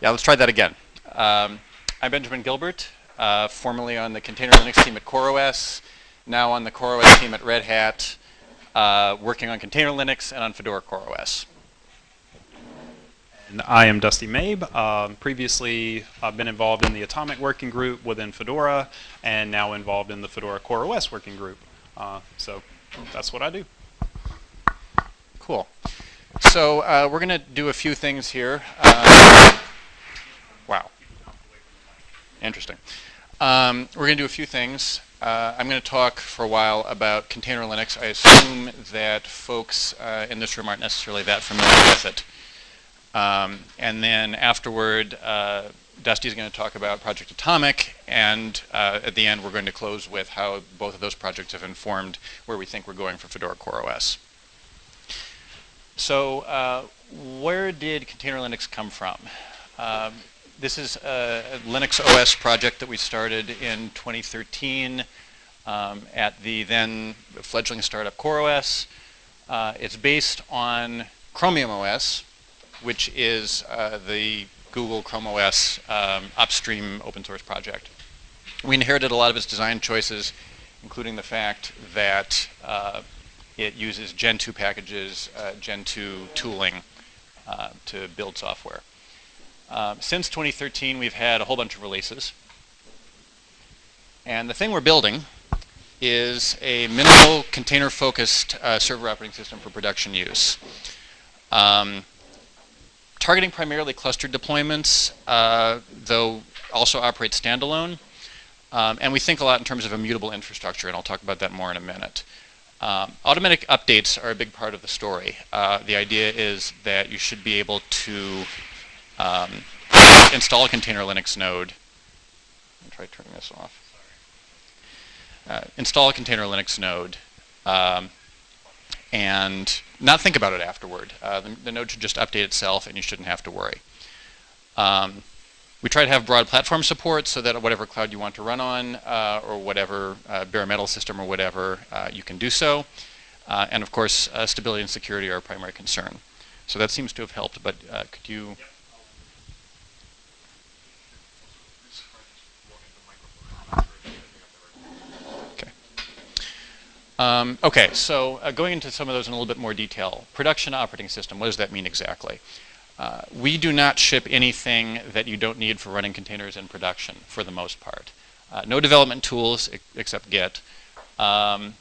Yeah, let's try that again. Um, I'm Benjamin Gilbert, uh, formerly on the Container Linux team at CoreOS, now on the CoreOS team at Red Hat, uh, working on Container Linux and on Fedora CoreOS. And I am Dusty Mabe. Um, previously, I've been involved in the Atomic working group within Fedora, and now involved in the Fedora CoreOS working group. Uh, so that's what I do. Cool. So uh, we're going to do a few things here. Uh, Interesting. Um, we're going to do a few things. Uh, I'm going to talk for a while about container Linux. I assume that folks uh, in this room aren't necessarily that familiar with it. Um, and then afterward, uh, Dusty is going to talk about Project Atomic, and uh, at the end, we're going to close with how both of those projects have informed where we think we're going for Fedora CoreOS. So, uh, where did Container Linux come from? Um, this is a, Linux OS project that we started in 2013 um, at the then fledgling startup CoreOS. Uh, it's based on Chromium OS, which is uh, the Google Chrome OS um, upstream open source project. We inherited a lot of its design choices, including the fact that uh, it uses Gentoo packages, uh, Gentoo tooling uh, to build software. Um, since 2013, we've had a whole bunch of releases. And the thing we're building is a minimal container-focused uh, server operating system for production use. Um, targeting primarily clustered deployments, uh, though also operates standalone. Um, and we think a lot in terms of immutable infrastructure, and I'll talk about that more in a minute. Um, automatic updates are a big part of the story. Uh, the idea is that you should be able to um, install a container Linux node. I'll try turning this off. Uh, install a container Linux node um, and not think about it afterward. Uh, the, the, node should just update itself and you shouldn't have to worry. Um, we try to have broad platform support so that whatever cloud you want to run on uh, or whatever uh, bare metal system or whatever, uh, you can do so. Uh, and of course, stability and security are a primary concern. So that seems to have helped, but could you... Okay. Um, okay, so going into some of those in a little bit more detail. Production operating system, what does that mean exactly? Uh, we do not ship anything that you don't need for running containers in production, for the most part. Uh, no development tools except Git. Um,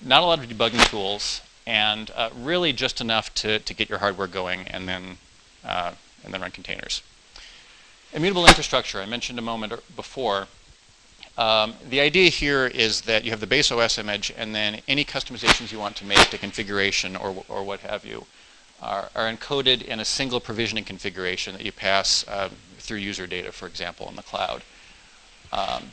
not a lot of debugging tools, and uh, really just enough to, to get your hardware going and then, uh, and then run containers. Immutable infrastructure, I mentioned a moment before. Um, the idea here is that you have the base OS image and then any customizations you want to make to configuration or, or what have you are, are, encoded in a single provisioning configuration that you pass um, through user data, for example, in the cloud. Um,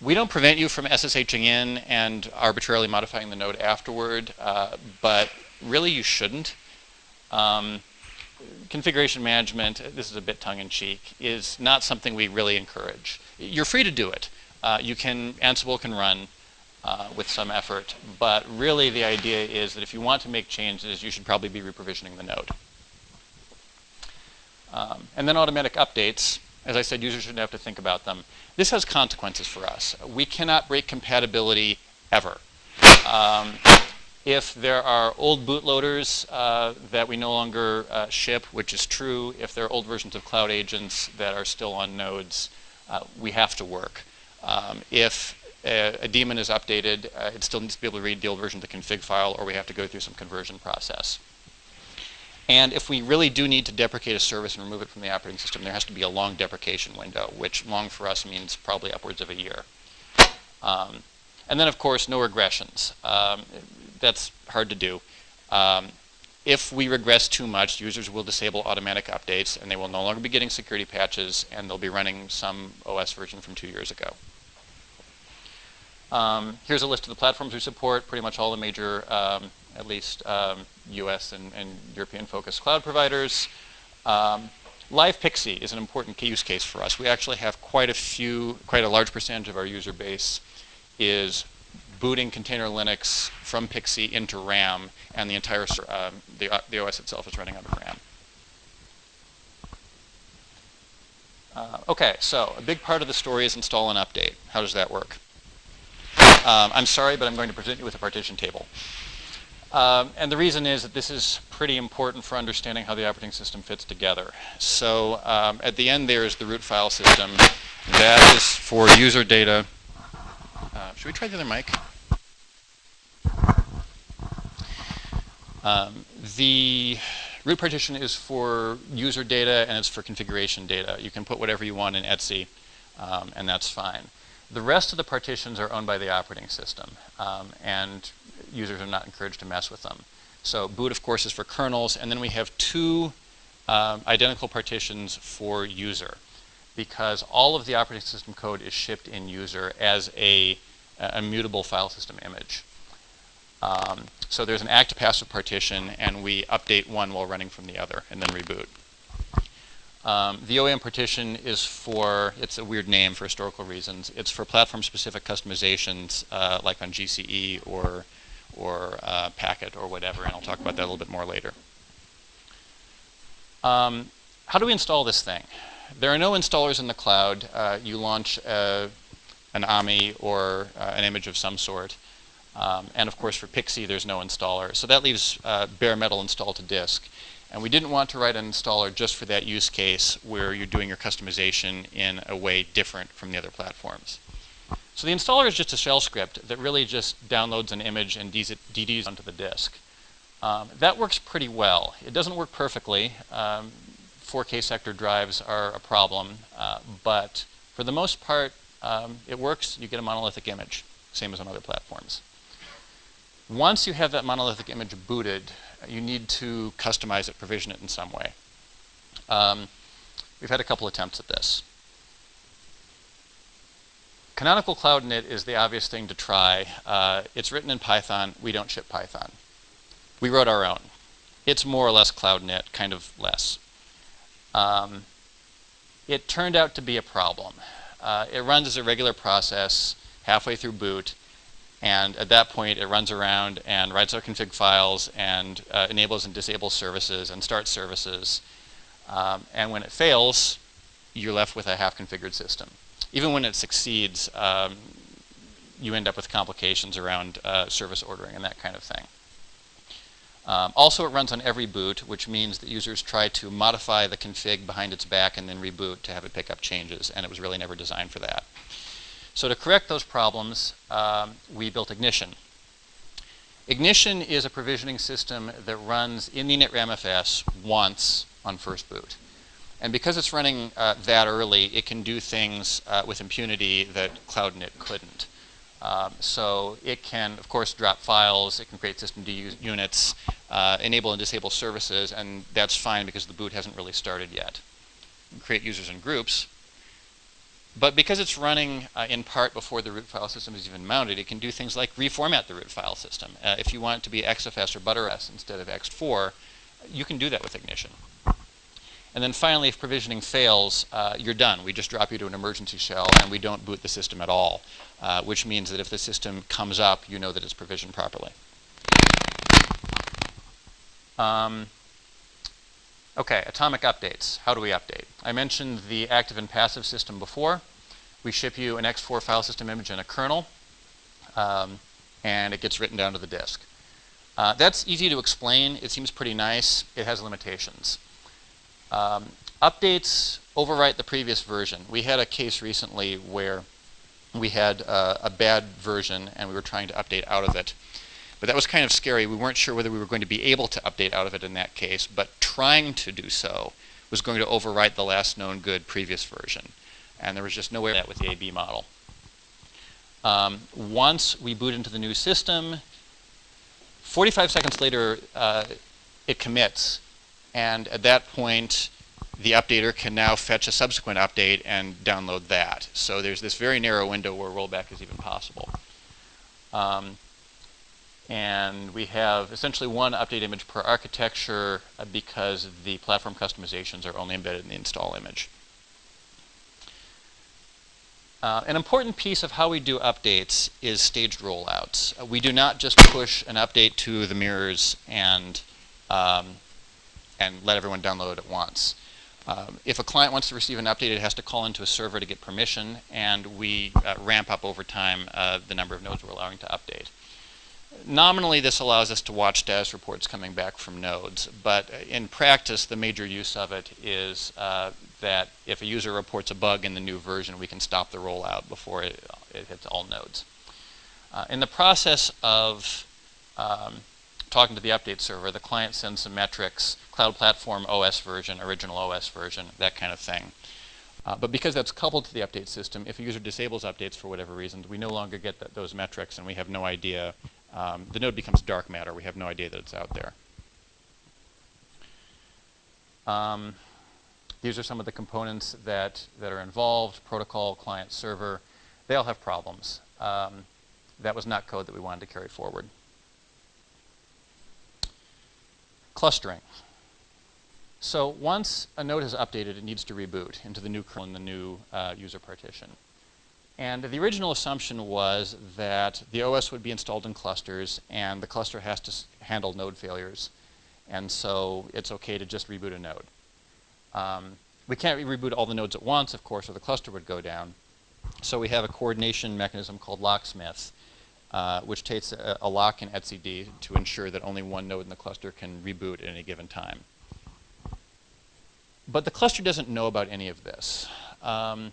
we don't prevent you from SSHing in and arbitrarily modifying the node afterward, uh, but really you shouldn't. Um, configuration management, this is a bit tongue-in-cheek, is not something we really encourage. You're free to do it. Uh, you can, Ansible can run uh, with some effort. But really the idea is that if you want to make changes, you should probably be reprovisioning the node. Um, and then automatic updates. As I said, users shouldn't have to think about them. This has consequences for us. We cannot break compatibility ever. Um, if there are old bootloaders uh, that we no longer uh, ship, which is true, if there are old versions of Cloud Agents that are still on nodes, uh, we have to work. Um, if a, a daemon is updated, uh, it still needs to be able to read the old version of the config file, or we have to go through some conversion process. And if we really do need to deprecate a service and remove it from the operating system, there has to be a long deprecation window, which long for us means probably upwards of a year. Um, and then, of course, no regressions. Um, that's hard to do. Um, if we regress too much, users will disable automatic updates, and they will no longer be getting security patches, and they'll be running some OS version from two years ago. Um, here's a list of the platforms we support, pretty much all the major, um, at least um, US and, and European-focused cloud providers. Um, Live PXE is an important use case for us. We actually have quite a few, quite a large percentage of our user base is booting container Linux from PXE into RAM, and the entire um, the, uh, the OS itself is running out of RAM. Uh, okay, so a big part of the story is install and update. How does that work? Um, I'm sorry, but I'm going to present you with a partition table. Um, and the reason is that this is pretty important for understanding how the operating system fits together. So um, at the end there is the root file system. That is for user data. Uh, should we try the other mic? Um, the root partition is for user data and it's for configuration data. You can put whatever you want in etc, um, and that's fine. The rest of the partitions are owned by the operating system, um, and users are not encouraged to mess with them. So boot, of course, is for kernels, and then we have two um, identical partitions for user, because all of the operating system code is shipped in user as a, a immutable file system image. Um, so there's an active passive partition, and we update one while running from the other, and then reboot. Um, the OEM partition is for, it's a weird name for historical reasons, it's for platform-specific customizations uh, like on GCE or, or uh, Packet or whatever, and I'll talk about that a little bit more later. Um, how do we install this thing? There are no installers in the cloud. Uh, you launch uh, an AMI or uh, an image of some sort. Um, and of course for PXE, there's no installer. So that leaves uh, bare metal installed to disk. And we didn't want to write an installer just for that use case where you're doing your customization in a way different from the other platforms. So the installer is just a shell script that really just downloads an image and DDs onto the disk. Um, that works pretty well. It doesn't work perfectly. Um, 4K sector drives are a problem, uh, but for the most part, um, it works. You get a monolithic image, same as on other platforms. Once you have that monolithic image booted, you need to customize it, provision it in some way. Um, we've had a couple attempts at this. Canonical Cloud Init is the obvious thing to try. Uh, it's written in Python. We don't ship Python. We wrote our own. It's more or less Cloud Init, kind of less. Um, it turned out to be a problem. Uh, it runs as a regular process halfway through boot. And at that point, it runs around and writes our config files and uh, enables and disables services and starts services. Um, and when it fails, you're left with a half-configured system. Even when it succeeds, um, you end up with complications around uh, service ordering and that kind of thing. Um, also, it runs on every boot, which means that users try to modify the config behind its back and then reboot to have it pick up changes, and it was really never designed for that. So to correct those problems, um, we built Ignition. Ignition is a provisioning system that runs in the initramfs once on first boot. And because it's running uh, that early, it can do things uh, with impunity that Cloud Init couldn't. Um, so it can, of course, drop files, it can create system units, uh, enable and disable services, and that's fine because the boot hasn't really started yet. create users and groups, but because it's running uh, in part before the root file system is even mounted, it can do things like reformat the root file system. Uh, if you want it to be XFS or ButterFS instead of ext4, you can do that with Ignition. And then finally, if provisioning fails, uh, you're done. We just drop you to an emergency shell and we don't boot the system at all, uh, which means that if the system comes up, you know that it's provisioned properly. Um, Okay, atomic updates. How do we update? I mentioned the active and passive system before. We ship you an ext4 file system image and a kernel, um, and it gets written down to the disk. Uh, that's easy to explain. It seems pretty nice. It has limitations. Um, updates overwrite the previous version. We had a case recently where we had uh, a bad version and we were trying to update out of it. But that was kind of scary. We weren't sure whether we were going to be able to update out of it in that case, but trying to do so was going to overwrite the last known good previous version. And there was just no way that with the AB model. Um, once we boot into the new system, 45 seconds later, uh, it commits. And at that point, the updater can now fetch a subsequent update and download that. So there's this very narrow window where rollback is even possible. Um, and we have essentially one update image per architecture uh, because the platform customizations are only embedded in the install image. Uh, an important piece of how we do updates is staged rollouts. Uh, we do not just push an update to the mirrors and, um, and let everyone download it at once. Um, if a client wants to receive an update, it has to call into a server to get permission, and we uh, ramp up over time uh, the number of nodes we're allowing to update. Nominally, this allows us to watch status reports coming back from nodes, but in practice, the major use of it is uh, that if a user reports a bug in the new version, we can stop the rollout before it, it hits all nodes. Uh, in the process of um, talking to the update server, the client sends some metrics, Cloud Platform OS version, original OS version, that kind of thing. Uh, but because that's coupled to the update system, if a user disables updates for whatever reason, we no longer get th those metrics and we have no idea. Um, the node becomes dark matter. We have no idea that it's out there. Um, these are some of the components that, that are involved, protocol, client, server. They all have problems. Um, that was not code that we wanted to carry forward. Clustering. So once a node has updated, it needs to reboot into the new kernel and the new uh, user partition. And the original assumption was that the OS would be installed in clusters, and the cluster has to handle node failures. And so it's OK to just reboot a node. Um, we can't reboot all the nodes at once, of course, or the cluster would go down. So we have a coordination mechanism called locksmith, uh, which takes a, a, lock in etcd to ensure that only one node in the cluster can reboot at any given time. But the cluster doesn't know about any of this. Um,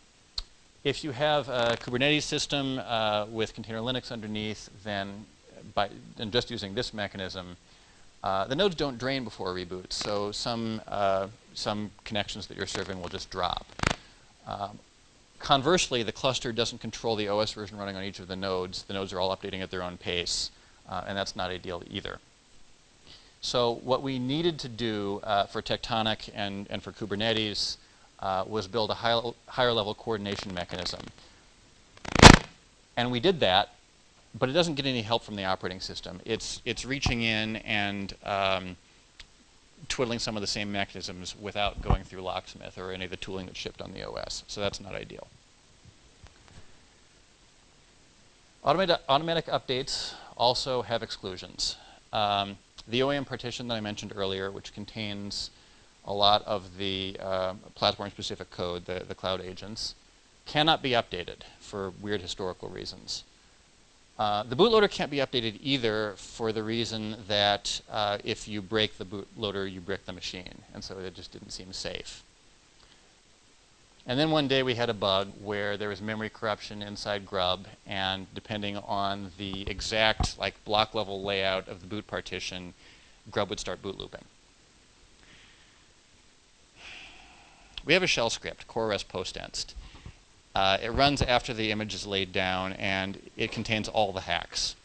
if you have a Kubernetes system uh, with container Linux underneath, then by and just using this mechanism, uh, the nodes don't drain before a reboot. So some uh, some connections that you're serving will just drop. Um, Conversely, the cluster doesn't control the OS version running on each of the nodes. The nodes are all updating at their own pace, uh, and that's not ideal either. So what we needed to do uh, for Tectonic and, and for Kubernetes uh, was build a high, higher level coordination mechanism. And we did that, but it doesn't get any help from the operating system. It's, it's reaching in and um, twiddling some of the same mechanisms without going through Locksmith or any of the tooling that's shipped on the OS. So that's not ideal. Automatic, automatic updates also have exclusions. Um, the OEM partition that I mentioned earlier, which contains a lot of the uh, platform-specific code, the, the cloud agents, cannot be updated for weird historical reasons. Uh, the bootloader can't be updated either for the reason that uh, if you break the bootloader, you break the machine. And so it just didn't seem safe. And then one day we had a bug where there was memory corruption inside Grub, and depending on the exact like block level layout of the boot partition, Grub would start boot looping. We have a shell script, CoreOS postinst. Uh, it runs after the image is laid down, and it contains all the hacks.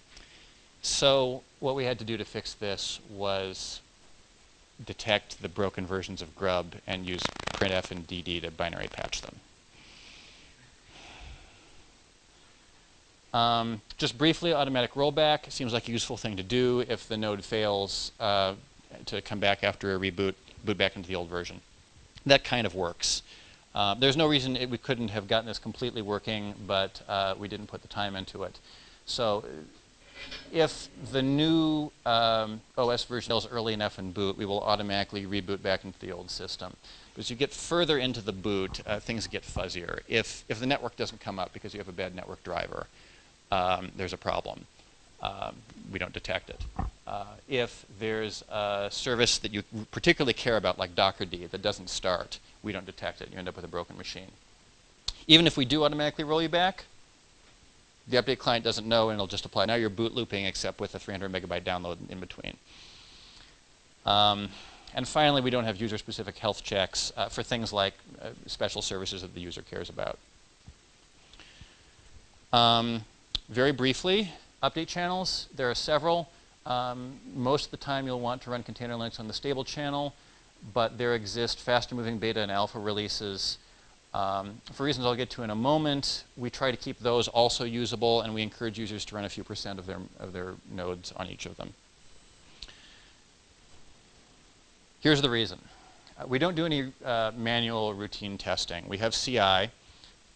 So what we had to do to fix this was detect the broken versions of Grub and use printf and dd to binary patch them. Um, just briefly, automatic rollback seems like a useful thing to do if the node fails uh, to come back after a reboot, boot back into the old version. That kind of works. Uh, there's no reason it, we couldn't have gotten this completely working, but uh, we didn't put the time into it. So if the new um, OS version is early enough in boot, we will automatically reboot back into the old system. As you get further into the boot, uh, things get fuzzier. If, if the network doesn't come up because you have a bad network driver, um, there's a problem. Um, we don't detect it. Uh, if there's a service that you particularly care about, like Dockerd, that doesn't start, we don't detect it. You end up with a broken machine. Even if we do automatically roll you back, the update client doesn't know and it'll just apply. Now you're boot looping except with a 300 megabyte download in between. Um, and finally, we don't have user-specific health checks uh, for things like uh, special services that the user cares about. Um, very briefly, update channels. There are several. Um, most of the time, you'll want to run container Linux on the stable channel but there exist faster moving beta and alpha releases. Um, for reasons I'll get to in a moment, we try to keep those also usable, and we encourage users to run a few percent of their, of their nodes on each of them. Here's the reason. Uh, we don't do any uh, manual routine testing. We have CI,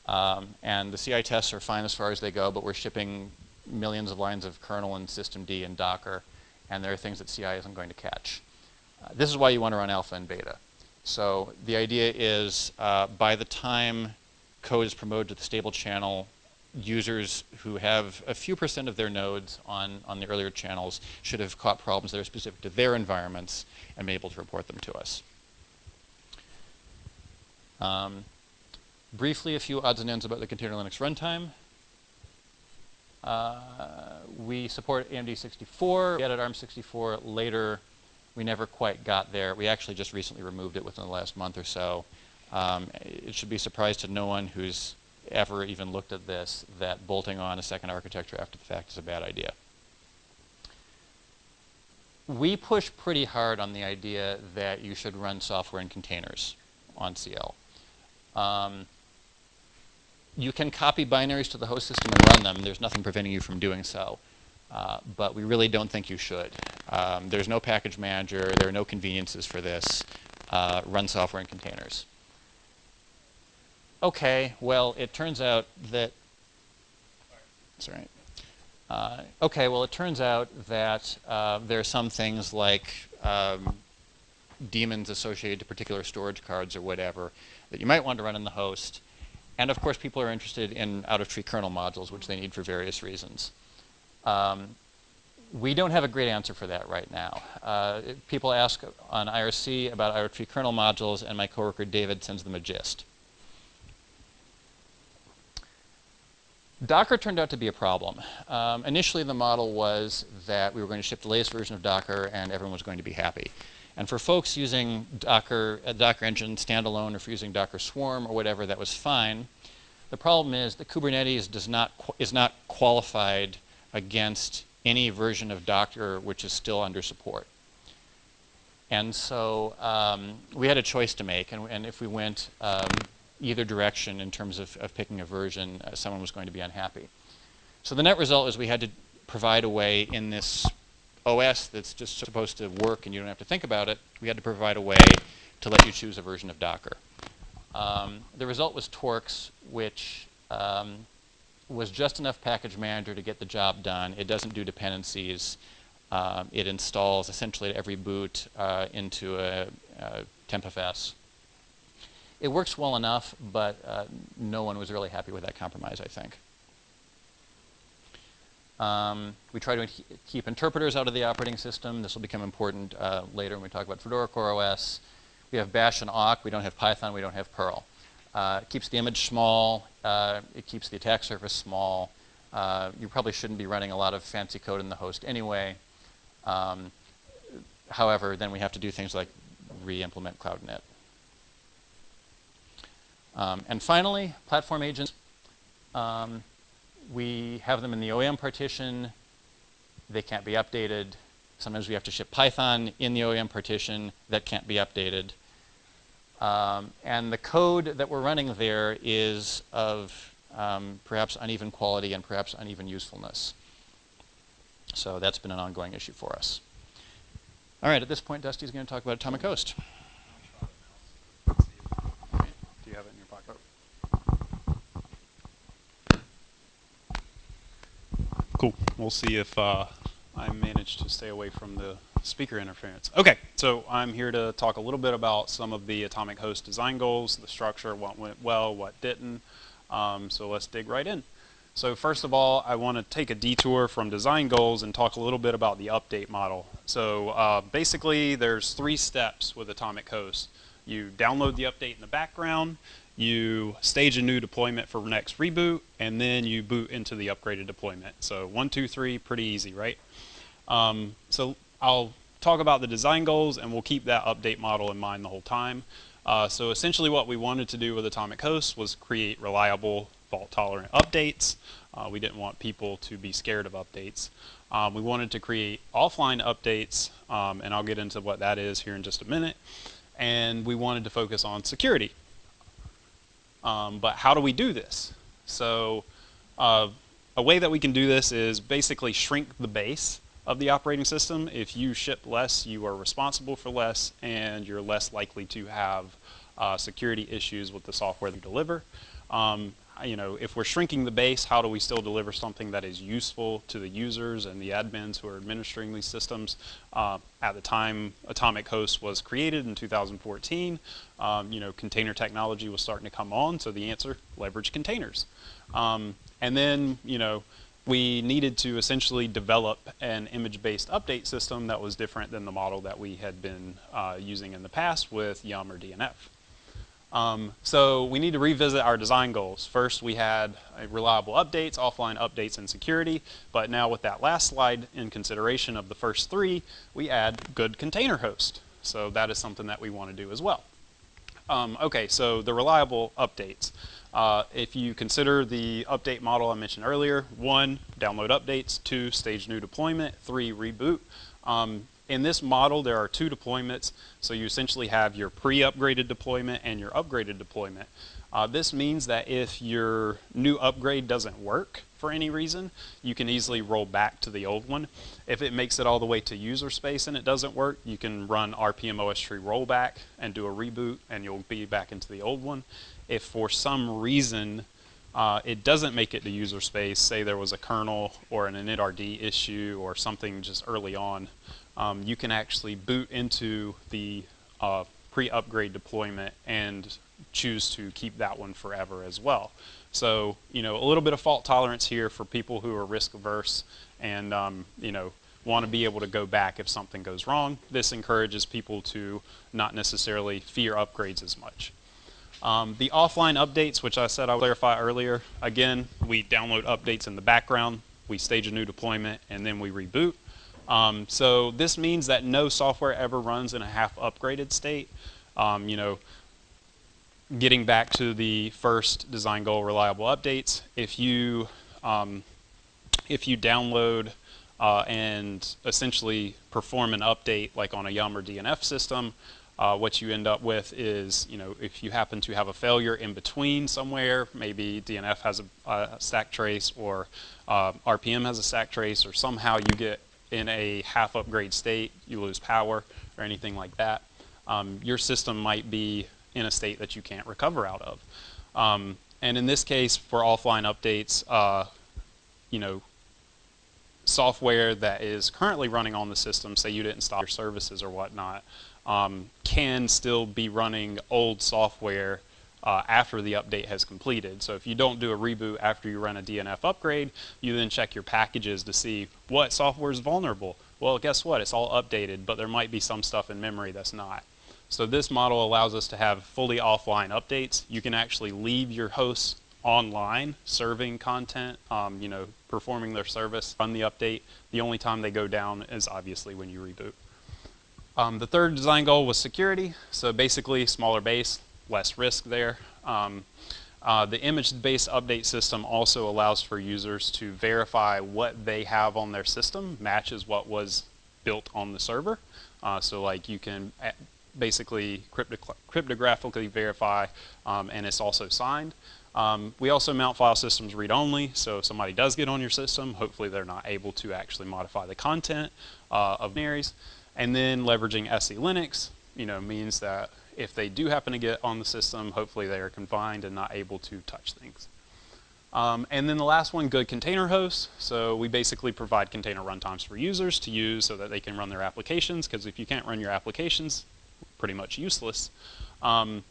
um, and the CI tests are fine as far as they go, but we're shipping millions of lines of kernel and systemd and Docker, and there are things that CI isn't going to catch. Uh, this is why you want to run alpha and beta. So the idea is uh, by the time code is promoted to the stable channel, users who have a few percent of their nodes on, on the earlier channels should have caught problems that are specific to their environments and be able to report them to us. Um, briefly, a few odds and ends about the Container Linux runtime. Uh, we support AMD 64. We added ARM64 later. We never quite got there. We actually just recently removed it within the last month or so. Um, it should be a surprise to no one who's ever even looked at this that bolting on a second architecture after the fact is a bad idea. We push pretty hard on the idea that you should run software in containers on CL. Um, you can copy binaries to the host system and run them. There's nothing preventing you from doing so. Uh, but we really don't think you should. Um, there's no package manager. There are no conveniences for this. Uh, run software in containers. Okay, well, it turns out that, sorry. Uh, okay, well, it turns out that uh, there are some things like um, daemons associated to particular storage cards or whatever that you might want to run in the host. And of course, people are interested in out-of-tree kernel modules, which they need for various reasons. Um, we don't have a great answer for that right now. Uh, people ask on IRC about out-of-tree kernel modules, and my coworker David sends them a gist. Docker turned out to be a problem. Um, initially, the model was that we were going to ship the latest version of Docker and everyone was going to be happy. And for folks using Docker, a Docker engine standalone or for using Docker Swarm or whatever, that was fine. The problem is that Kubernetes does not is not qualified against any version of Docker which is still under support. And so um, we had a choice to make, and, and if we went um, either direction in terms of, of picking a version, uh, someone was going to be unhappy. So the net result is we had to provide a way in this OS that's just supposed to work and you don't have to think about it, we had to provide a way to let you choose a version of Docker. Um, the result was Torcx, which um, was just enough package manager to get the job done. It doesn't do dependencies. Um, it installs essentially at every boot uh, into a, a tmpfs. It works well enough, but uh, no one was really happy with that compromise, I think. Um, we try to keep interpreters out of the operating system. This will become important uh, later when we talk about Fedora CoreOS. We have Bash and awk. We don't have Python. We don't have Perl. Uh, it keeps the image small. Uh, it keeps the attack surface small. Uh, you probably shouldn't be running a lot of fancy code in the host anyway. Um, however, then we have to do things like re-implement Cloud Init. Um, and finally, platform agents. Um, we have them in the OEM partition. They can't be updated. Sometimes we have to ship Python in the OEM partition that can't be updated. Um, and the code that we're running there is of um, perhaps uneven quality and perhaps uneven usefulness. So that's been an ongoing issue for us. All right, at this point, Dusty's going to talk about Atomic Host. Cool. We'll see if uh, I manage to stay away from the speaker interference. Okay, so I'm here to talk a little bit about some of the Atomic Host design goals, the structure, what went well, what didn't. Um, so let's dig right in. So first of all, I want to take a detour from design goals and talk a little bit about the update model. So uh, basically, there's three steps with Atomic Host. You download the update in the background, you stage a new deployment for next reboot, and then you boot into the upgraded deployment. So one, two, three, pretty easy, right? Um, so I'll talk about the design goals, and we'll keep that update model in mind the whole time. Uh, so essentially what we wanted to do with Atomic Host was create reliable, fault-tolerant updates. Uh, we didn't want people to be scared of updates. Um, we wanted to create offline updates, um, and I'll get into what that is here in just a minute. And we wanted to focus on security. Um, but how do we do this? So uh, a way that we can do this is basically shrink the base of the operating system. If you ship less, you are responsible for less, and you're less likely to have uh, security issues with the software you deliver. Um, you know, if we're shrinking the base, how do we still deliver something that is useful to the users and the admins who are administering these systems? Uh, at the time Atomic Host was created in 2014, um, you know, container technology was starting to come on, so the answer, leverage containers. Um, and then, you know, we needed to essentially develop an image-based update system that was different than the model that we had been uh, using in the past with Yum or DNF. Um, so we need to revisit our design goals. First, we had uh, reliable updates, offline updates, and security. But now with that last slide in consideration of the first three, we add good container host. So that is something that we want to do as well. Um, okay, so the reliable updates. Uh, if you consider the update model I mentioned earlier, one, download updates, two, stage new deployment, three, reboot. Um, in this model, there are two deployments. So you essentially have your pre-upgraded deployment and your upgraded deployment. Uh, this means that if your new upgrade doesn't work for any reason, you can easily roll back to the old one. If it makes it all the way to user space and it doesn't work, you can run rpm-ostree rollback and do a reboot and you'll be back into the old one. If for some reason uh, it doesn't make it to user space, say there was a kernel or an initRD issue or something just early on, um, you can actually boot into the uh, pre-upgrade deployment and choose to keep that one forever as well. So, you know, a little bit of fault tolerance here for people who are risk averse and, um, you know, want to be able to go back if something goes wrong. This encourages people to not necessarily fear upgrades as much. Um, the offline updates, which I said I would clarify earlier, again, we download updates in the background, we stage a new deployment, and then we reboot. Um, so this means that no software ever runs in a half upgraded state. Um, you know, getting back to the first design goal reliable updates, if you um, if you download uh, and essentially perform an update like on a Yum or DNF system, uh, what you end up with is, you know, if you happen to have a failure in between somewhere, maybe DNF has a, a stack trace or uh, RPM has a stack trace, or somehow you get in a half upgrade state, you lose power or anything like that, um, your system might be in a state that you can't recover out of. Um, and in this case, for offline updates, uh, you know, software that is currently running on the system, say you didn't stop your services or whatnot, um, can still be running old software uh, after the update has completed. So if you don't do a reboot after you run a DNF upgrade, you then check your packages to see what software is vulnerable. Well, guess what? It's all updated, but there might be some stuff in memory that's not. So this model allows us to have fully offline updates. You can actually leave your hosts online serving content, um, you know, performing their service, run the update. The only time they go down is obviously when you reboot. Um, the third design goal was security. So basically smaller base, less risk there. Um, uh, the image-based update system also allows for users to verify what they have on their system matches what was built on the server. Uh, so like you can uh, basically cryptographically verify um, and it's also signed. Um, we also mount file systems read-only, so if somebody does get on your system, hopefully they're not able to actually modify the content uh, of binaries. And then leveraging SELinux, you know, means that if they do happen to get on the system, hopefully they are confined and not able to touch things. Um, and then the last one, good container hosts. So we basically provide container runtimes for users to use so that they can run their applications, because if you can't run your applications, pretty much useless. Um,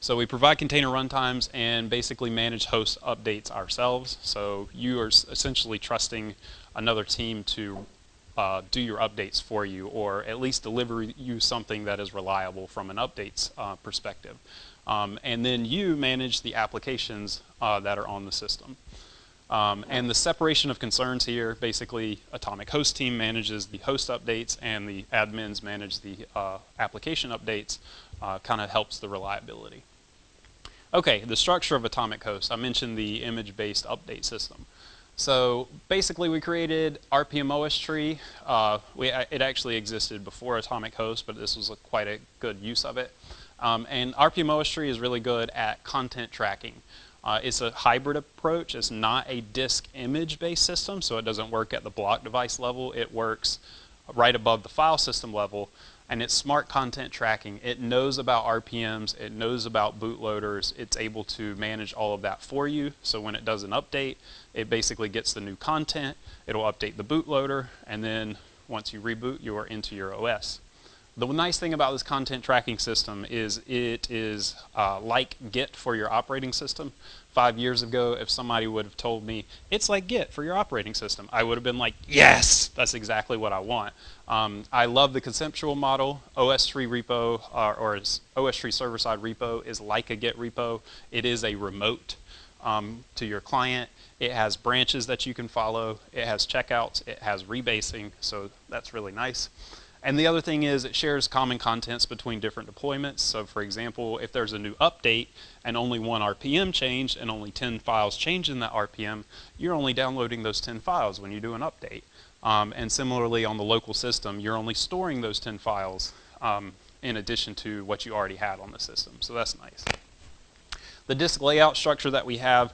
so we provide container runtimes and basically manage host updates ourselves. So you are essentially trusting another team to uh, do your updates for you or at least deliver you something that is reliable from an updates uh, perspective. Um, and then you manage the applications uh, that are on the system. Um, and the separation of concerns here, basically Atomic Host team manages the host updates and the admins manage the uh, application updates, uh, kind of helps the reliability. Okay, the structure of Atomic Host. I mentioned the image-based update system. So basically we created rpm-ostree. Uh, we, it actually existed before Atomic Host, but this was a, quite a good use of it. Um, and rpm-ostree is really good at content tracking. Uh, it's a hybrid approach. It's not a disk image based system, so it doesn't work at the block device level. It works right above the file system level. and it's smart content tracking. It knows about RPMs, it knows about bootloaders, it's able to manage all of that for you. So when it does an update, it basically gets the new content, it'll update the bootloader, and then once you reboot, you are into your OS. The nice thing about this content tracking system is it is uh, like Git for your operating system. Five years ago, if somebody would have told me, it's like Git for your operating system, I would have been like, yes, that's exactly what I want. Um, I love the conceptual model. OSTree repo, uh, or OSTree server-side repo is like a Git repo. It is a remote um, to your client. It has branches that you can follow. It has checkouts. It has rebasing, so that's really nice. And the other thing is it shares common contents between different deployments. So for example, if there's a new update and only one RPM changed and only 10 files change in that RPM, you're only downloading those 10 files when you do an update. Um, and similarly on the local system, you're only storing those 10 files um, in addition to what you already had on the system. So that's nice. The disk layout structure that we have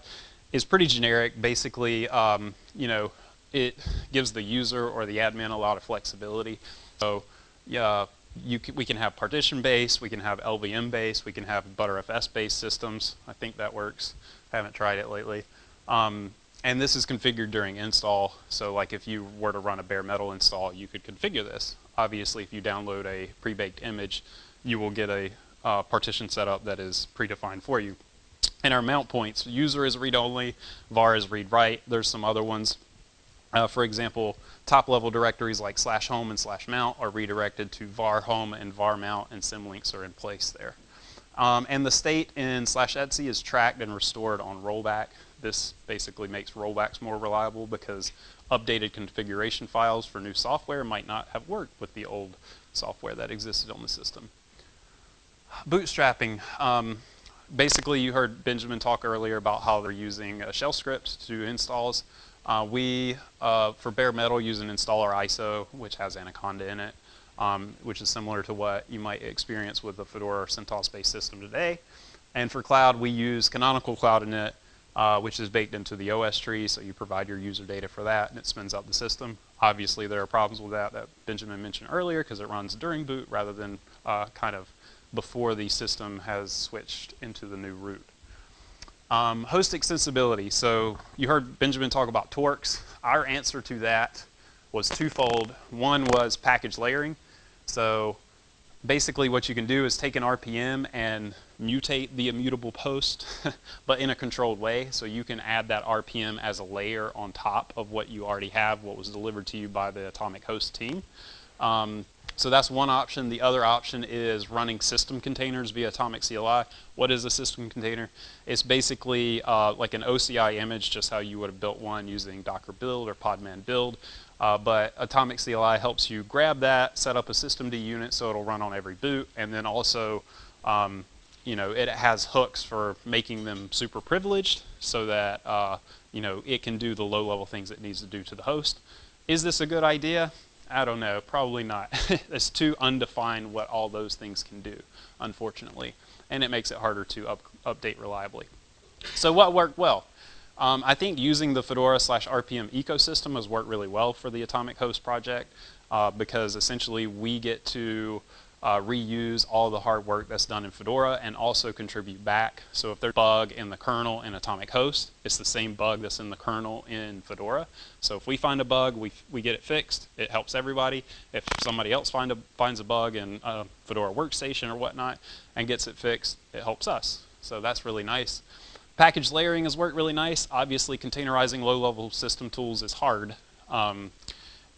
is pretty generic. Basically, um, you know, it gives the user or the admin a lot of flexibility. So yeah, can, we can have partition based, we can have LVM based, we can have ButterFS-based systems. I think that works. I haven't tried it lately. Um, and this is configured during install. So like if you were to run a bare metal install, you could configure this. Obviously, if you download a pre-baked image, you will get a uh, partition setup that is predefined for you. And our mount points, user is read-only, var is read-write. There's some other ones. Uh, for example, top level directories like slash home and slash mount are redirected to var home and var mount and symlinks are in place there. Um, and the state in slash etc is tracked and restored on rollback. This basically makes rollbacks more reliable because updated configuration files for new software might not have worked with the old software that existed on the system. Bootstrapping. Um, basically, you heard Benjamin talk earlier about how they're using uh, shell scripts to do installs. Uh, we, uh, for bare metal, use an installer ISO, which has Anaconda in it, um, which is similar to what you might experience with the Fedora or CentOS-based system today. And for cloud, we use Canonical Cloud Init, uh, which is baked into the OSTree, so you provide your user data for that, and it spins out the system. Obviously, there are problems with that that Benjamin mentioned earlier, because it runs during boot rather than uh, kind of before the system has switched into the new root. Um, host extensibility. So you heard Benjamin talk about Torcx. Our answer to that was twofold. One was package layering. So basically what you can do is take an RPM and mutate the immutable post, but in a controlled way. So you can add that RPM as a layer on top of what you already have, what was delivered to you by the Atomic Host team. Um, so that's one option. The other option is running system containers via Atomic CLI. What is a system container? It's basically uh, like an OCI image, just how you would have built one using Docker build or Podman build. Uh, but Atomic CLI helps you grab that, set up a systemd unit so it'll run on every boot, and then also, um, you know, it has hooks for making them super privileged so that, uh, you know, it can do the low-level things it needs to do to the host. Is this a good idea? I don't know, probably not. it's too undefined what all those things can do, unfortunately. And it makes it harder to up, update reliably. So what worked well? Um, I think using the Fedora slash RPM ecosystem has worked really well for the Atomic Host project uh, because essentially we get to uh, reuse all the hard work that's done in Fedora and also contribute back. So if there's a bug in the kernel in Atomic Host, it's the same bug that's in the kernel in Fedora. So if we find a bug, we, we get it fixed. It helps everybody. If somebody else find a, finds a bug in a Fedora workstation or whatnot and gets it fixed, it helps us. So that's really nice. Package layering has worked really nice. Obviously, containerizing low-level system tools is hard. Um,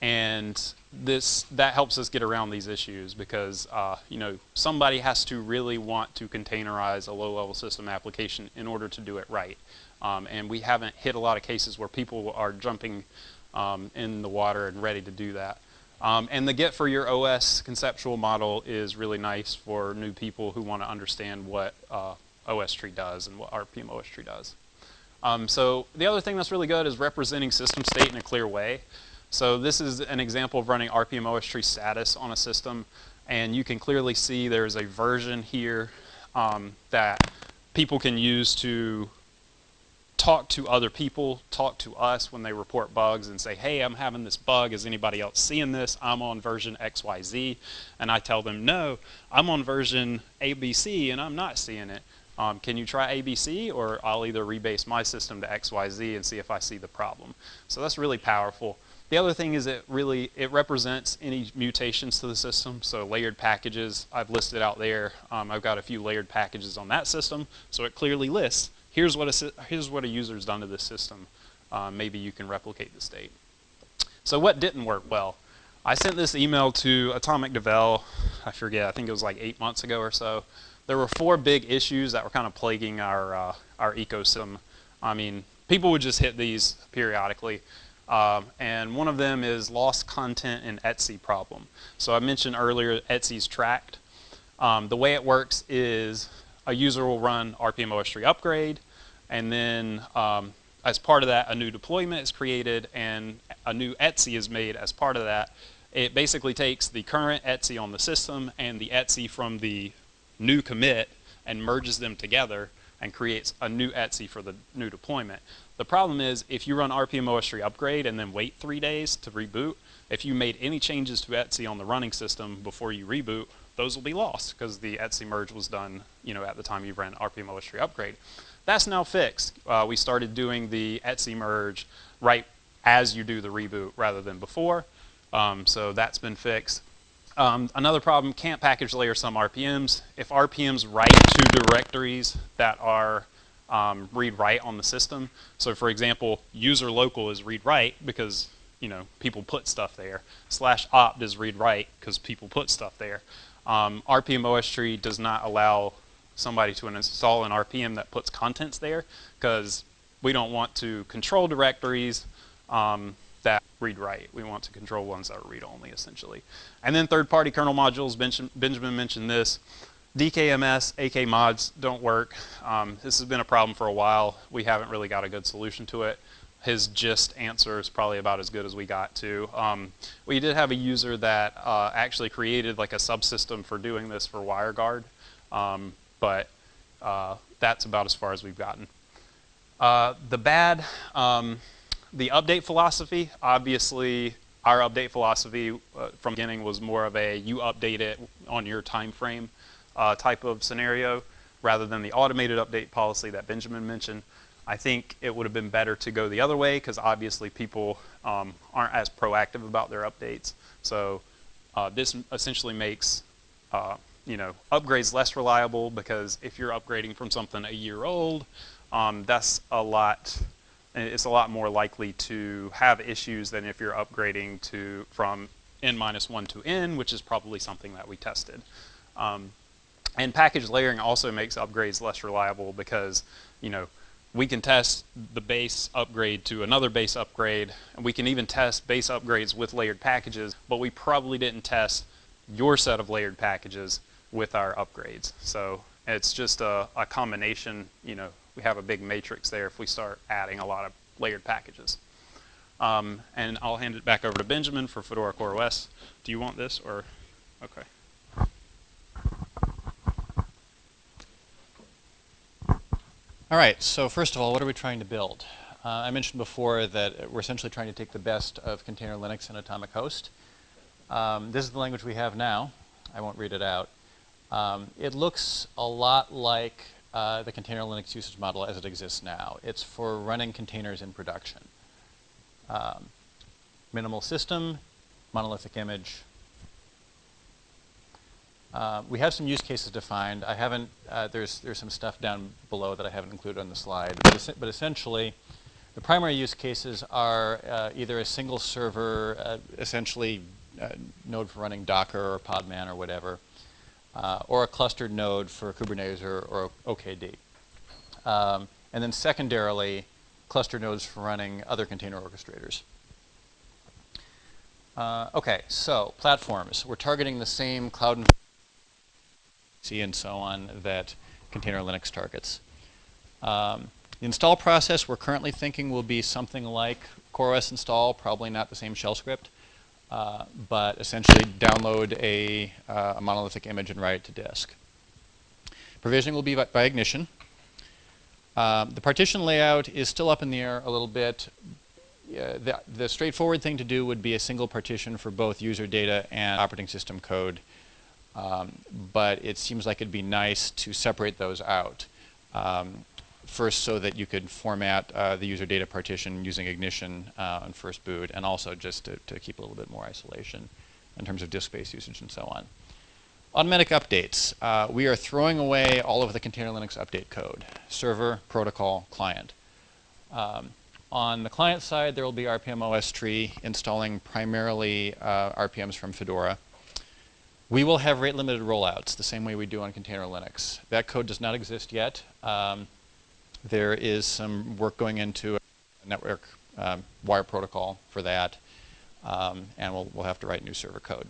and this that helps us get around these issues because uh, you know somebody has to really want to containerize a low-level system application in order to do it right. Um, and we haven't hit a lot of cases where people are jumping um, in the water and ready to do that. Um, and the Git for your OS conceptual model is really nice for new people who want to understand what uh, OSTree does and what rpm-ostree does. Um, so the other thing that's really good is representing system state in a clear way. So this is an example of running rpm-ostree status on a system. And you can clearly see there's a version here um, that people can use to talk to other people, talk to us when they report bugs and say, hey, I'm having this bug. Is anybody else seeing this? I'm on version XYZ. And I tell them, no, I'm on version ABC and I'm not seeing it. Um, can you try ABC? Or I'll either rebase my system to XYZ and see if I see the problem. So that's really powerful. The other thing is it really, it represents any mutations to the system. So layered packages, I've listed out there. Um, I've got a few layered packages on that system. So it clearly lists here's what a, here's what a user's done to this system. Uh, maybe you can replicate the state. So what didn't work well? I sent this email to Atomic Devel, I forget, I think it was like eight months ago or so. There were four big issues that were kind of plaguing our, uh, our ecosystem. I mean, people would just hit these periodically. Um, and one of them is lost content in Etsy problem. So I mentioned earlier Etsy's tracked. Um, the way it works is a user will run rpm-ostree upgrade, and then um, as part of that, a new deployment is created and a new Etsy is made as part of that. It basically takes the current Etsy on the system and the Etsy from the new commit and merges them together and creates a new Etsy for the new deployment. The problem is if you run rpm-ostree upgrade and then wait three days to reboot, if you made any changes to Etsy on the running system before you reboot, those will be lost because the Etsy merge was done you know, at the time you ran rpm-ostree upgrade. That's now fixed. Uh, we started doing the Etsy merge right as you do the reboot rather than before. Um, so that's been fixed. Um, another problem, can't package layer some RPMs. If RPMs write to directories that are um, read-write on the system, so for example, user local is read-write because you know people put stuff there. Slash opt is read-write because people put stuff there. Um, rpm-ostree does not allow somebody to install an RPM that puts contents there because we don't want to control directories um, that read-write. We want to control ones that are read-only, essentially. And then third-party kernel modules, Benjamin mentioned this. DKMS, akmods don't work. Um, this has been a problem for a while. We haven't really got a good solution to it. His gist answer is probably about as good as we got to. Um, we did have a user that uh, actually created like a subsystem for doing this for WireGuard. Um, but uh, that's about as far as we've gotten. Uh, the bad, um, the update philosophy, obviously our update philosophy uh, from the beginning was more of a you update it on your time frame uh, type of scenario rather than the automated update policy that Benjamin mentioned. I think it would have been better to go the other way because obviously people um, aren't as proactive about their updates. So uh, this essentially makes uh, you know, upgrades less reliable because if you're upgrading from something a year old, um, that's a lot, it's a lot more likely to have issues than if you're upgrading to from n minus one to n, which is probably something that we tested. Um, and package layering also makes upgrades less reliable because, you know, we can test the base upgrade to another base upgrade, and we can even test base upgrades with layered packages, but we probably didn't test your set of layered packages with our upgrades. So it's just a, a, combination, you know, we have a big matrix there if we start adding a lot of layered packages. Um, and I'll hand it back over to Benjamin for Fedora CoreOS. Do you want this or, okay. All right, so first of all, what are we trying to build? Uh, I mentioned before that we're essentially trying to take the best of container Linux and Atomic Host. Um, this is the language we have now. I won't read it out. Um, it looks a lot like uh, the container Linux usage model as it exists now. It's for running containers in production. Um, minimal system, monolithic image. Uh, we have some use cases defined. I haven't, uh, there's, there's some stuff down below that I haven't included on the slide. But, es but essentially, the primary use cases are uh, either a single server, uh, essentially uh, node for running Docker or Podman or whatever, uh, or a clustered node for Kubernetes or, or OKD. Um, and then secondarily, cluster nodes for running other container orchestrators. Uh, okay, so platforms. We're targeting the same cloud and so on that container Linux targets. Um, the install process we're currently thinking will be something like CoreOS install, probably not the same shell script. Uh, but essentially download a, uh, a, monolithic image and write it to disk. Provisioning will be by, by ignition. Um, the partition layout is still up in the air a little bit. Yeah, the, the straightforward thing to do would be a single partition for both user data and operating system code. Um, but it seems like it'd be nice to separate those out. Um, first so that you could format uh, the user data partition using Ignition uh, on first boot, and also just to, to, keep a little bit more isolation in terms of disk space usage and so on. Automatic updates. Uh, we are throwing away all of the container Linux update code, server, protocol, client. Um, on the client side, there will be rpm-ostree installing primarily uh, RPMs from Fedora. We will have rate limited rollouts the same way we do on container Linux. That code does not exist yet. Um, there is some work going into a network um, wire protocol for that, um, and we'll, we'll have to write new server code.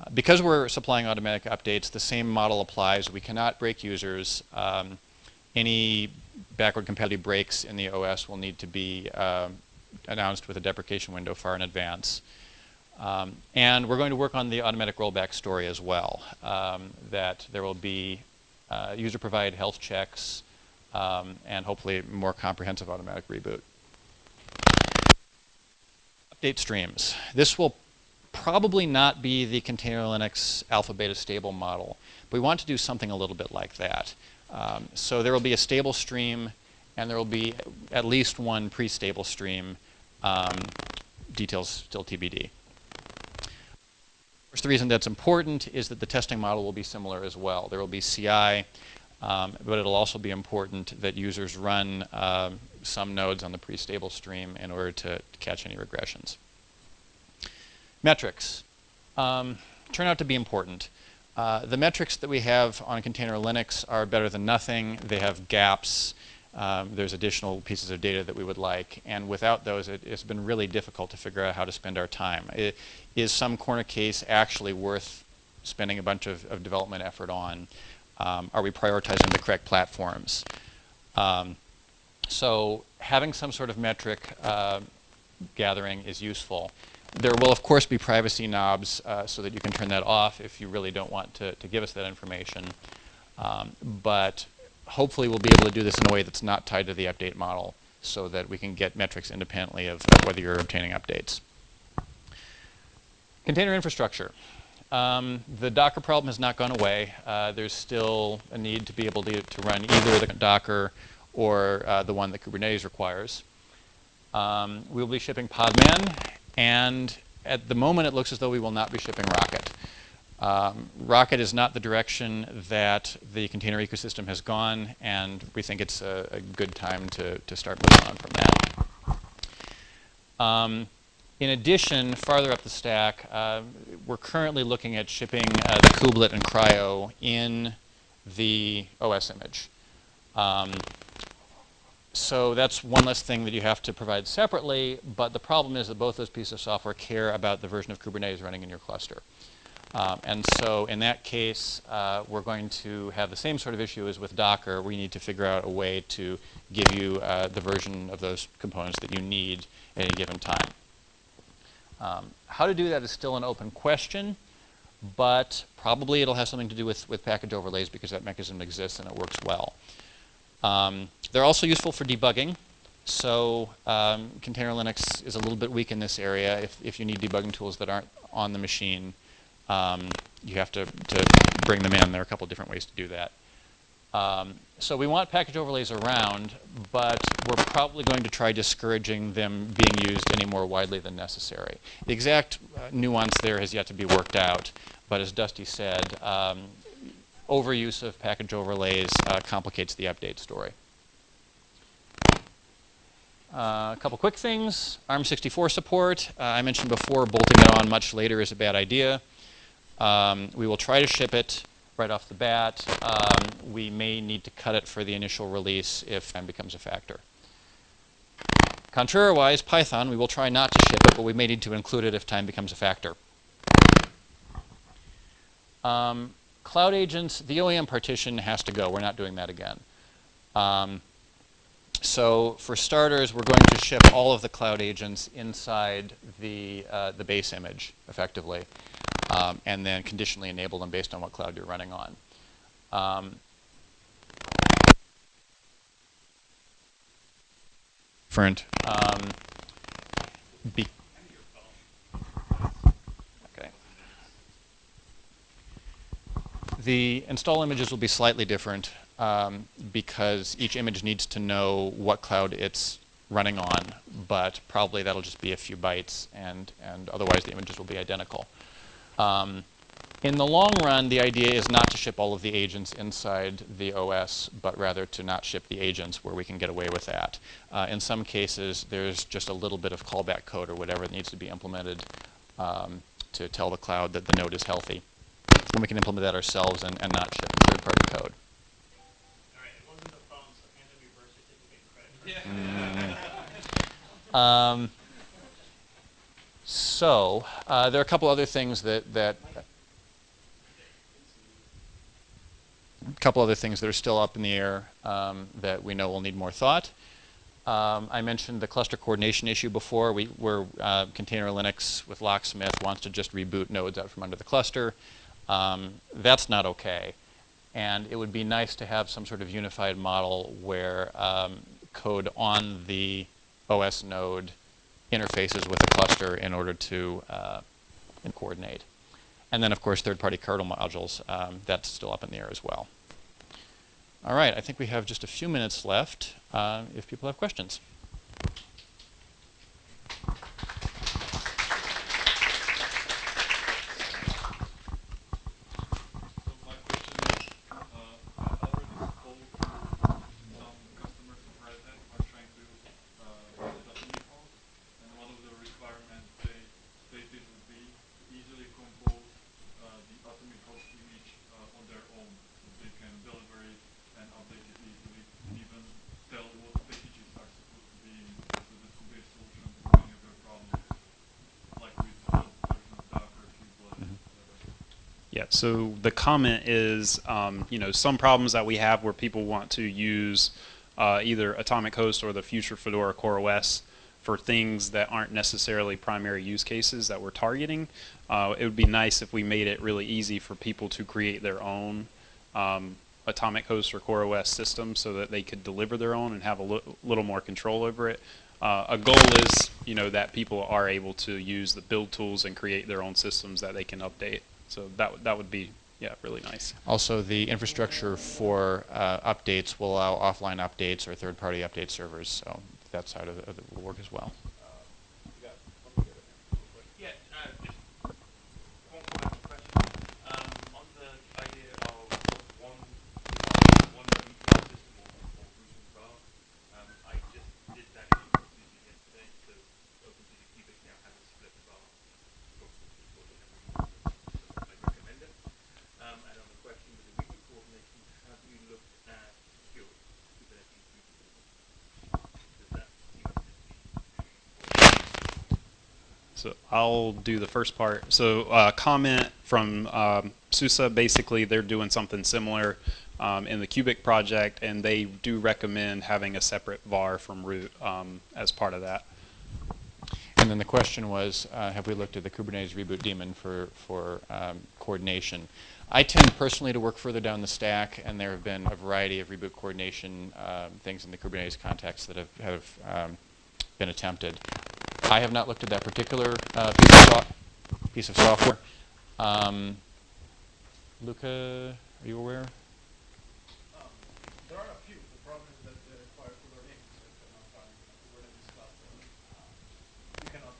Uh, because we're supplying automatic updates, the same model applies. We cannot break users. Um, any backward compatibility breaks in the OS will need to be uh, announced with a deprecation window far in advance. Um, and we're going to work on the automatic rollback story as well, um, that there will be uh, user-provided health checks um, and hopefully more comprehensive automatic reboot. Update streams. This will probably not be the container Linux alpha beta stable model, but we want to do something a little bit like that. Um, so there will be a stable stream and there will be at least one pre-stable stream. Um, details still TBD. First, the reason that's important is that the testing model will be similar as well. There will be CI um, but it'll also be important that users run uh, some nodes on the pre-stable stream in order to, catch any regressions. Metrics um, turn out to be important. Uh, the metrics that we have on container Linux are better than nothing. They have gaps. Um, there's additional pieces of data that we would like. And without those, it, has been really difficult to figure out how to spend our time. It, is some corner case actually worth spending a bunch of, of development effort on? Um, are we prioritizing the correct platforms? Um, so having some sort of metric uh, gathering is useful. There will, of course, be privacy knobs uh, so that you can turn that off if you really don't want to, to give us that information. Um, but hopefully we'll be able to do this in a way that's not tied to the update model so that we can get metrics independently of, of whether you're obtaining updates. Container infrastructure. Um, the Docker problem has not gone away. Uh, there's still a need to be able to, to run either the Docker or uh, the one that Kubernetes requires. Um, we will be shipping Podman, and at the moment it looks as though we will not be shipping Rocket. Um, Rocket is not the direction that the container ecosystem has gone, and we think it's a, a good time to, to start moving on from that. Um, in addition, farther up the stack, uh, we're currently looking at shipping uh, the kubelet and CRI-O in the OS image. Um, so that's one less thing that you have to provide separately, but the problem is that both those pieces of software care about the version of Kubernetes running in your cluster. Um, and so in that case, uh, we're going to have the same sort of issue as with Docker. We need to figure out a way to give you uh, the version of those components that you need at any given time. Um, how to do that is still an open question, but probably it'll have something to do with, with package overlays because that mechanism exists and it works well. Um, they're also useful for debugging. So um, container Linux is a little bit weak in this area. If, if you need debugging tools that aren't on the machine, um, you have to, to bring them in. There are a couple different ways to do that. Um, so we want package overlays around, but we're probably going to try discouraging them being used any more widely than necessary. The exact uh, nuance there has yet to be worked out, but as Dusty said, um, overuse of package overlays uh, complicates the update story. Uh, a couple quick things. ARM64 support. Uh, I mentioned before bolting it on much later is a bad idea. Um, we will try to ship it right off the bat. Um, we may need to cut it for the initial release if time becomes a factor. Contrariwise, Python, we will try not to ship it, but we may need to include it if time becomes a factor. Um, cloud agents, the OEM partition has to go. We're not doing that again. Um, so for starters, we're going to ship all of the cloud agents inside the, uh, the base image, effectively um, and then conditionally enable them based on what cloud you're running on. Um, different. Um, okay. The install images will be slightly different um, because each image needs to know what cloud it's running on, but probably that'll just be a few bytes, and, and otherwise the images will be identical. Um, in the long run, the idea is not to ship all of the agents inside the OS, but rather to not ship the agents where we can get away with that. Uh, in some cases, there's just a little bit of callback code or whatever that needs to be implemented um, to tell the cloud that the node is healthy. And we can implement that ourselves and, and not ship third-party code. Um, so uh, there are a couple other things that that a couple other things that are still up in the air um, that we know will need more thought. Um, I mentioned the cluster coordination issue before, we, where uh, Container Linux with Locksmith wants to just reboot nodes out from under the cluster. Um, that's not okay. And it would be nice to have some sort of unified model where um, code on the OS node interfaces with the cluster in order to uh, coordinate. And then, of course, third-party kernel modules, um, that's still up in the air as well. All right, I think we have just a few minutes left uh, if people have questions. Yeah, so the comment is, um, you know, some problems that we have where people want to use uh, either Atomic Host or the future Fedora CoreOS for things that aren't necessarily primary use cases that we're targeting. Uh, it would be nice if we made it really easy for people to create their own um, Atomic Host or CoreOS system so that they could deliver their own and have a li little more control over it. Uh, a goal is, you know, that people are able to use the build tools and create their own systems that they can update. So that that would be yeah really nice. Also, the infrastructure for uh, updates will allow offline updates or third-party update servers. So that side of it will work as well. So I'll do the first part. So uh, comment from um, SUSE, basically they're doing something similar um, in the Kubic project, and they do recommend having a separate var from root um, as part of that. And then the question was, uh, have we looked at the Kubernetes reboot daemon for, for um, coordination? I tend personally to work further down the stack, and there have been a variety of reboot coordination uh, things in the Kubernetes context that have, have um, been attempted. I have not looked at that particular uh, piece, of so piece, of software. Um, Luca, are you aware? Um, there are a few. The problem is that they require fuller names. So you cannot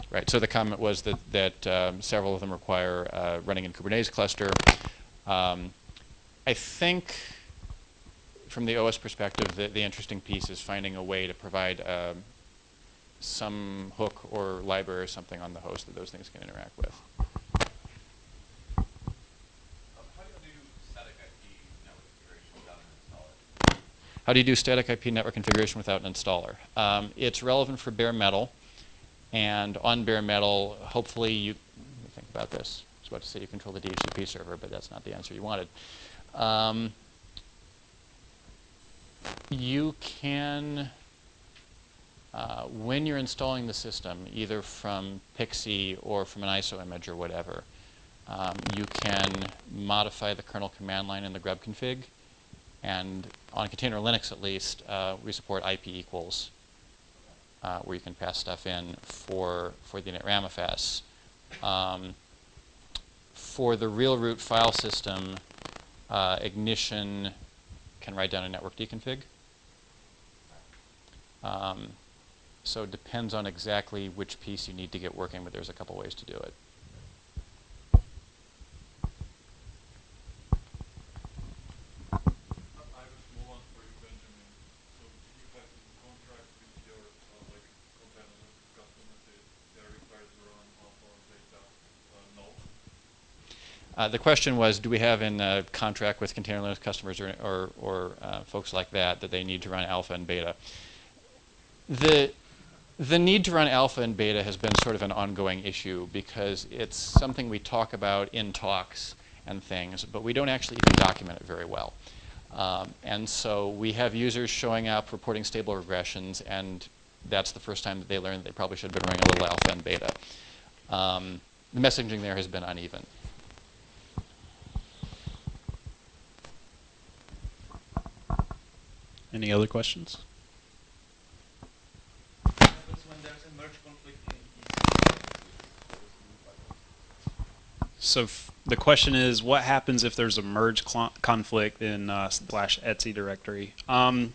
have Right. So the comment was that that um, several of them require uh, running in Kubernetes cluster. Um, I think, from the OS perspective, the, the interesting piece is finding a way to provide um, some hook or library or something on the host that those things can interact with. How do you do static IP network configuration without an installer? Um, it's relevant for bare metal. And on bare metal, hopefully you, think about this. I was about to say you control the DHCP server, but that's not the answer you wanted. Um, you can uh, when you're installing the system, either from PXE or from an ISO image or whatever, um, you can modify the kernel command line in the grub config and on Container Linux at least, uh, we support IP equals, uh, where you can pass stuff in for, for the initramfs. Um, for the real root file system, uh, Ignition can write down a networkd config. Um, so it depends on exactly which piece you need to get working, but there's a couple ways to do it. Uh, the question was, do we have in contract with Container Linux customers or, or, or uh, folks like that that they need to run alpha and beta? The, the need to run alpha and beta has been sort of an ongoing issue because it's something we talk about in talks and things, but we don't actually even document it very well. Um, and so we have users showing up reporting stable regressions, and that's the first time that they learned that they probably should have been running a little alpha and beta. Um, the messaging there has been uneven. Any other questions? happens when there's a merge conflict in So the question is, what happens if there's a merge conflict in uh, slash Etsy directory? Um,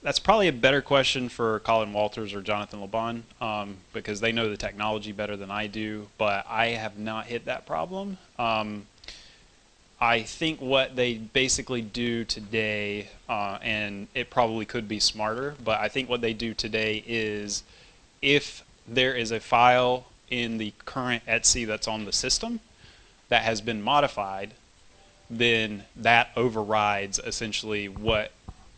that's probably a better question for Colin Walters or Jonathan LeBon um, because they know the technology better than I do. But I have not hit that problem. Um, I think what they basically do today, uh, and it probably could be smarter, but I think what they do today is if there is a file in the current Etsy that's on the system that has been modified, then that overrides essentially what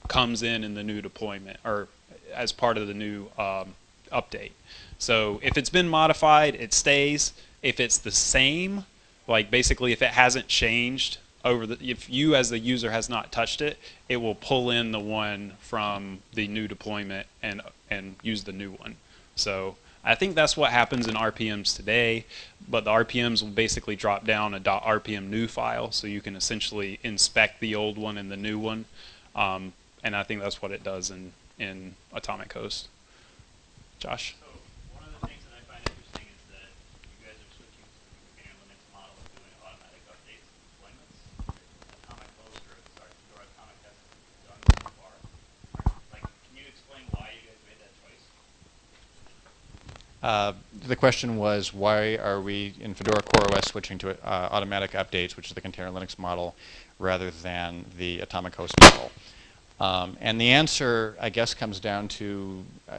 comes in in the new deployment or as part of the new um, update. So if it's been modified, it stays. If it's the same, like basically if it hasn't changed over the if you as the user has not touched it it will pull in the one from the new deployment and and use the new one so i think that's what happens in rpms today but the rpms will basically drop down a rpm new file so you can essentially inspect the old one and the new one um, and i think that's what it does in in atomic host. Josh So one of the things that I find interesting is that you guys are switching to the container Linux model of doing automatic updates and deployments. Atomic Host or sorry, Fedora Atomic hasn't done this so far. Like, can you explain why you guys made that choice? Uh, the question was, why are we in Fedora CoreOS switching to uh, automatic updates, which is the Container Linux model, rather than the Atomic Host model? Um, and the answer, I guess, comes down to uh,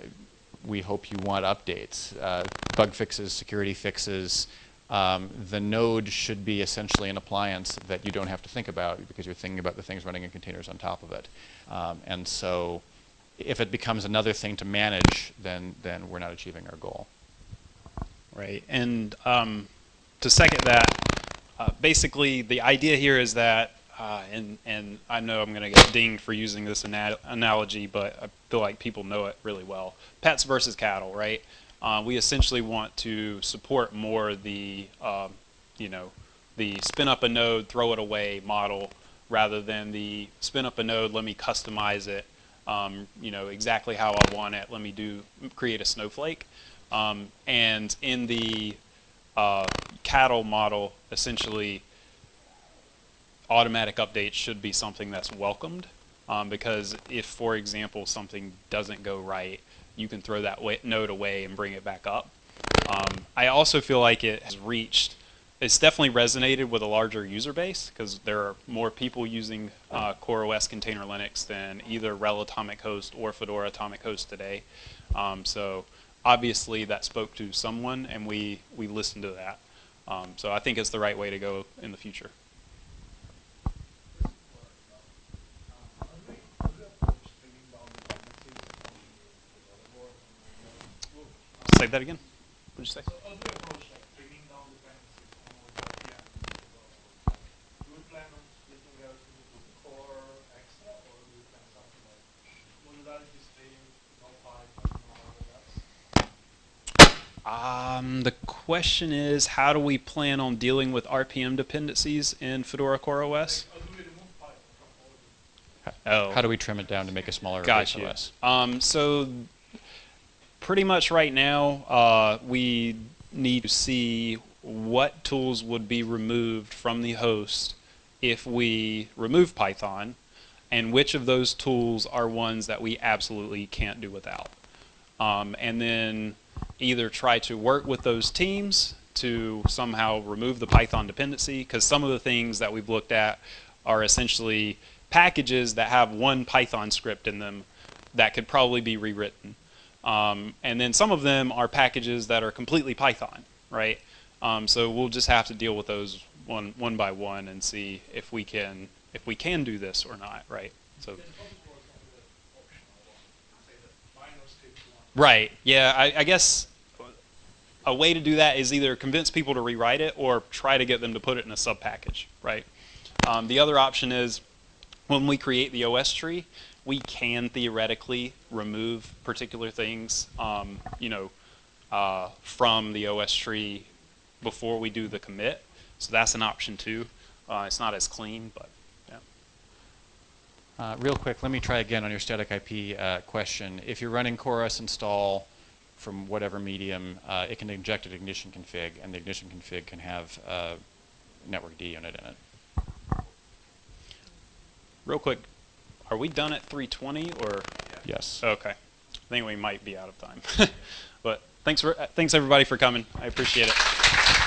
we hope you want updates, uh, bug fixes, security fixes. Um, the node should be essentially an appliance that you don't have to think about because you're thinking about the things running in containers on top of it. Um, and so if it becomes another thing to manage, then, then we're not achieving our goal. Right. And um, to second that, uh, basically the idea here is that, uh, and and I know I'm going to get dinged for using this ana- analogy, but I feel like people know it really well. Pets versus cattle, right? Uh, we essentially want to support more the, um, you know, the spin up a node, throw it away model, rather than the spin up a node, let me customize it, um, you know, exactly how I want it. Let me do create a snowflake. Um, and in the uh, cattle model, essentially, automatic updates should be something that's welcomed. Um, because if, for example, something doesn't go right, you can throw that node away and bring it back up. Um, I also feel like it has reached, it's definitely resonated with a larger user base because there are more people using uh, CoreOS Container Linux than either RHEL Atomic Host or Fedora Atomic Host today. Um, so obviously that spoke to someone and we, we listened to that. Um, so I think it's the right way to go in the future. Say that again. What did you say? So how do we approach like bringing down dependencies on the VM and the Fedora board? Do we plan on splitting everything into core extra, or do we plan something like modularity stream, no pipe, no other that's? Um, the question is, how do we plan on dealing with RPM dependencies in Fedora CoreOS? Like, how do we remove pipe from all of it? Oh. How do we trim it down to make a smaller Got you. OS? Um, so pretty much right now, uh, we need to see what tools would be removed from the host if we remove Python, and which of those tools are ones that we absolutely can't do without. Um, and then either try to work with those teams to somehow remove the Python dependency, because some of the things that we've looked at are essentially packages that have one Python script in them that could probably be rewritten. Um, and then some of them are packages that are completely Python, right? Um, so we'll just have to deal with those one one by one and see if we can if we can do this or not, right? So Then probably work on the optional one, say the minor script one. Right, yeah, I, I guess a way to do that is either convince people to rewrite it or try to get them to put it in a sub package, right? Um, the other option is when we create the OSTree, we can theoretically remove particular things, um, you know, uh, from the OSTree before we do the commit. So that's an option too. Uh, it's not as clean, but. Uh, real quick, let me try again on your static IP uh, question. If you're running CoreOS install from whatever medium, uh, it can inject an ignition config, and the ignition config can have a networkd unit in it. Real quick, are we done at 320 or? Yes. Okay. I think we might be out of time. but thanks for thanks everybody for coming. I appreciate it.